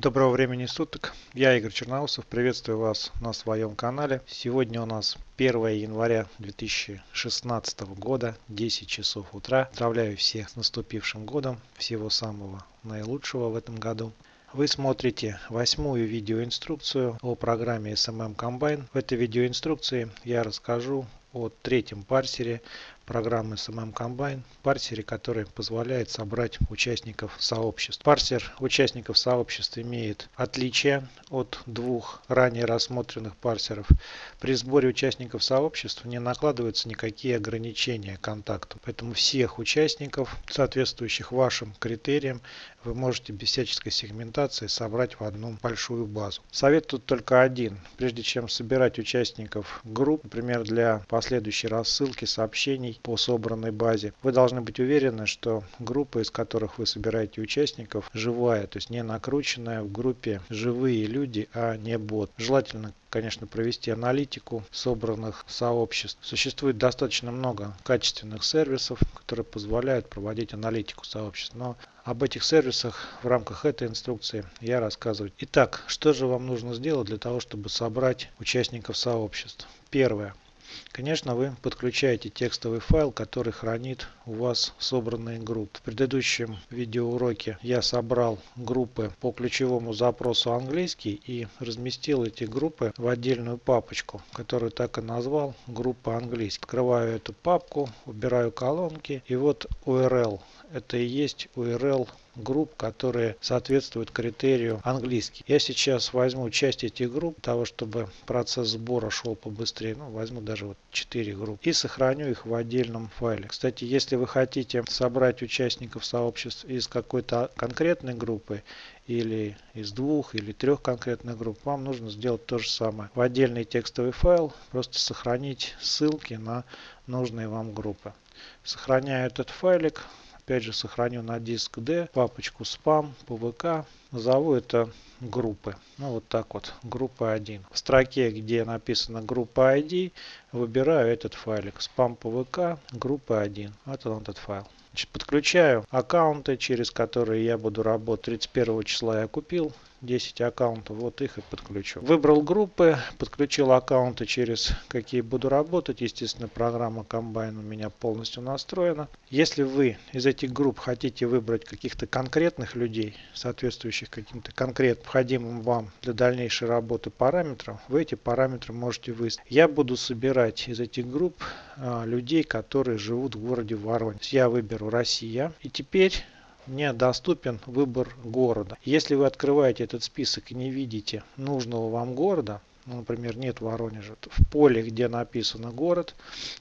Доброго времени суток, я Игорь Черноусов, приветствую вас на своем канале. Сегодня у нас 1 января 2016 года, 10 часов утра. Поздравляю всех с наступившим годом, всего самого наилучшего в этом году. Вы смотрите восьмую видеоинструкцию о программе SMM Combine. В этой видеоинструкции я расскажу о третьем парсере программы SMM Combine, парсере, который позволяет собрать участников сообществ. Парсер участников сообществ имеет отличие от двух ранее рассмотренных парсеров. При сборе участников сообществ не накладываются никакие ограничения контакту. Поэтому всех участников, соответствующих вашим критериям, вы можете без всяческой сегментации собрать в одну большую базу. Совет тут только один. Прежде чем собирать участников групп, например, для последующей рассылки сообщений по собранной базе, вы должны быть уверены, что группа, из которых вы собираете участников, живая, то есть не накрученная в группе живые люди, а не бот. Желательно конечно, провести аналитику собранных сообществ. Существует достаточно много качественных сервисов, которые позволяют проводить аналитику сообществ. Но об этих сервисах в рамках этой инструкции я рассказываю. Итак, что же вам нужно сделать для того, чтобы собрать участников сообществ? Первое. Конечно, вы подключаете текстовый файл, который хранит у вас собранные группы. В предыдущем видеоуроке я собрал группы по ключевому запросу английский и разместил эти группы в отдельную папочку, которую так и назвал группа английский. Открываю эту папку, убираю колонки и вот URL. Это и есть URL групп, которые соответствуют критерию английский. Я сейчас возьму часть этих групп, для того чтобы процесс сбора шел побыстрее. Ну, возьму даже вот 4 группы и сохраню их в отдельном файле. Кстати, если вы хотите собрать участников сообществ из какой-то конкретной группы или из двух или трех конкретных групп, вам нужно сделать то же самое. В отдельный текстовый файл просто сохранить ссылки на нужные вам группы. Сохраняю этот файлик, опять же сохраню на диск D папочку spam, pvk, назову это группы. Ну вот так вот, группа 1. В строке, где написано группа ID, выбираю этот файлик spam pvk, группа 1. Вот он этот файл. Значит, подключаю аккаунты, через которые я буду работать. 31 числа я купил 10 аккаунтов, вот их и подключу. Выбрал группы, подключил аккаунты, через какие буду работать. Естественно, программа Combine у меня полностью настроена. Если вы из этих групп хотите выбрать каких-то конкретных людей, соответствующих каким-то конкретным необходимым вам для дальнейшей работы параметрам, вы эти параметры можете выставить. Я буду собирать из этих групп а, людей, которые живут в городе Воронеж. Я выберу Россия. И теперь мне доступен выбор города. Если вы открываете этот список и не видите нужного вам города, ну, например, нет Воронежа, в поле, где написано город,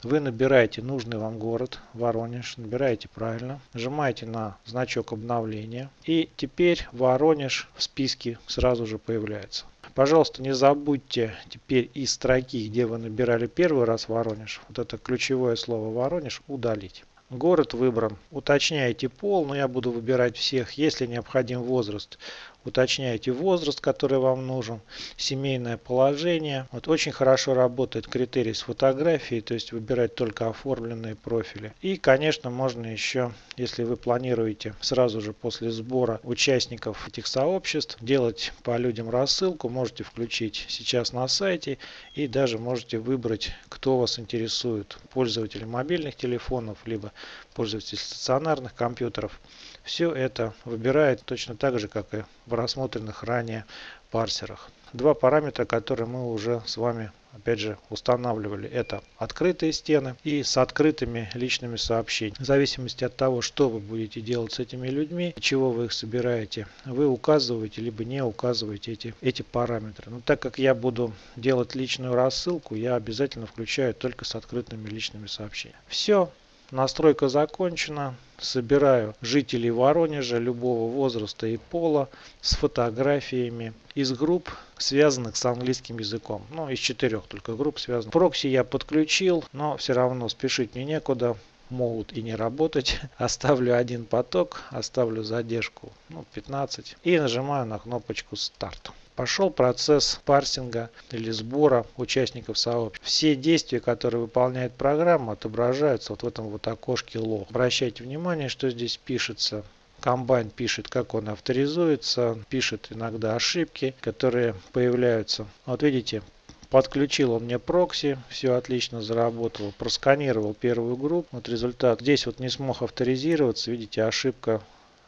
вы набираете нужный вам город, Воронеж, набираете правильно, нажимаете на значок обновления, и теперь Воронеж в списке сразу же появляется. Пожалуйста, не забудьте теперь из строки, где вы набирали первый раз Воронеж, вот это ключевое слово Воронеж удалить. Город выбран. Уточняйте пол, но я буду выбирать всех, если необходим возраст уточняете возраст, который вам нужен, семейное положение. Вот очень хорошо работает критерий с фотографией, то есть выбирать только оформленные профили. И, конечно, можно еще, если вы планируете сразу же после сбора участников этих сообществ, делать по людям рассылку, можете включить сейчас на сайте и даже можете выбрать, кто вас интересует, пользователи мобильных телефонов, либо пользователи стационарных компьютеров. Все это выбирает точно так же, как и в рассмотренных ранее парсерах. Два параметра, которые мы уже с вами опять же устанавливали это открытые стены и с открытыми личными сообщениями. В зависимости от того что вы будете делать с этими людьми чего вы их собираете вы указываете либо не указываете эти эти параметры. Но так как я буду делать личную рассылку я обязательно включаю только с открытыми личными сообщениями. Все Настройка закончена. Собираю жителей Воронежа любого возраста и пола с фотографиями из групп, связанных с английским языком. Ну, из четырех только групп связанных. Прокси я подключил, но все равно спешить мне некуда могут и не работать. Оставлю один поток, оставлю задержку ну, 15 и нажимаю на кнопочку старт пошел процесс парсинга или сбора участников сообщества. Все действия, которые выполняет программа, отображаются вот в этом вот окошке лог. Обращайте внимание, что здесь пишется Комбайн пишет, как он авторизуется, пишет иногда ошибки, которые появляются. Вот видите, Подключил он мне прокси, все отлично заработало. Просканировал первую группу. Вот результат. Здесь вот не смог авторизироваться. Видите, ошибка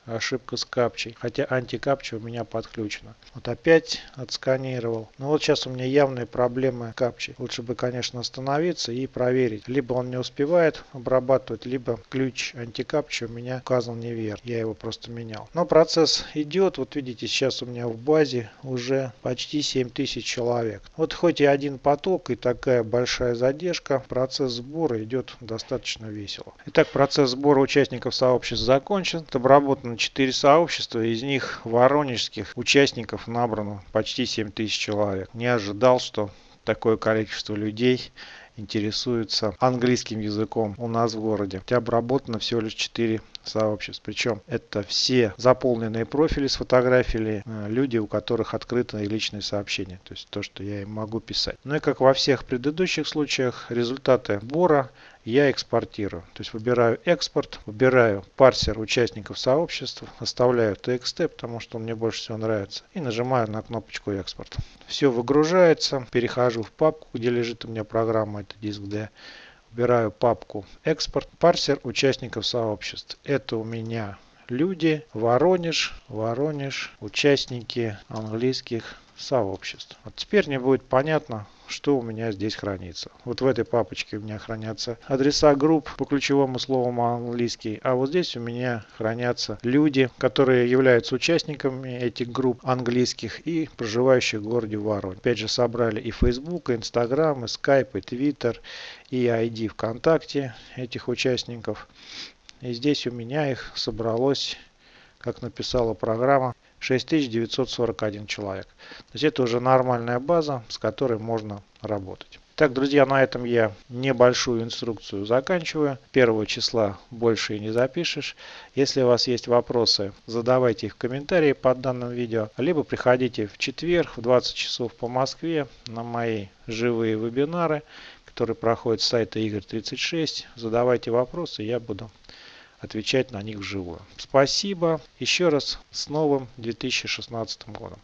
ошибка с капчей. Хотя антикапча у меня подключена. Вот опять отсканировал. Но вот сейчас у меня явные проблемы капчи. Лучше бы, конечно, остановиться и проверить. Либо он не успевает обрабатывать, либо ключ антикапчи у меня указан неверно. Я его просто менял. Но процесс идет. Вот видите, сейчас у меня в базе уже почти 7000 человек. Вот хоть и один поток и такая большая задержка, процесс сбора идет достаточно весело. Итак, процесс сбора участников сообщества закончен. Обработано 4 сообщества, из них воронежских участников набрано почти 7 тысяч человек. Не ожидал, что такое количество людей интересуются английским языком у нас в городе. Хотя обработано всего лишь 4 сообществ. Причем это все заполненные профили с фотографиями, э, люди, у которых открыто личные сообщения. То есть то, что я им могу писать. Ну и как во всех предыдущих случаях, результаты сбора я экспортирую. То есть выбираю экспорт, выбираю парсер участников сообщества, оставляю TXT, потому что он мне больше всего нравится, и нажимаю на кнопочку экспорт. Все выгружается, перехожу в папку, где лежит у меня программа, это диск D. Выбираю папку экспорт, парсер участников сообществ. Это у меня люди, Воронеж, Воронеж, участники английских сообществ. Вот теперь мне будет понятно, что у меня здесь хранится. Вот в этой папочке у меня хранятся адреса групп по ключевому слову английский, а вот здесь у меня хранятся люди, которые являются участниками этих групп английских и проживающих в городе Воронеж. Опять же собрали и Facebook, и Instagram, и Skype, и Twitter, и ID ВКонтакте этих участников. И здесь у меня их собралось, как написала программа, 6941 человек. То есть это уже нормальная база, с которой можно работать. Так, друзья, на этом я небольшую инструкцию заканчиваю. Первого числа больше и не запишешь. Если у вас есть вопросы, задавайте их в комментарии под данным видео. Либо приходите в четверг в 20 часов по Москве на мои живые вебинары, которые проходят с сайта Игорь 36. Задавайте вопросы, я буду отвечать на них вживую. Спасибо. Еще раз с новым 2016 годом.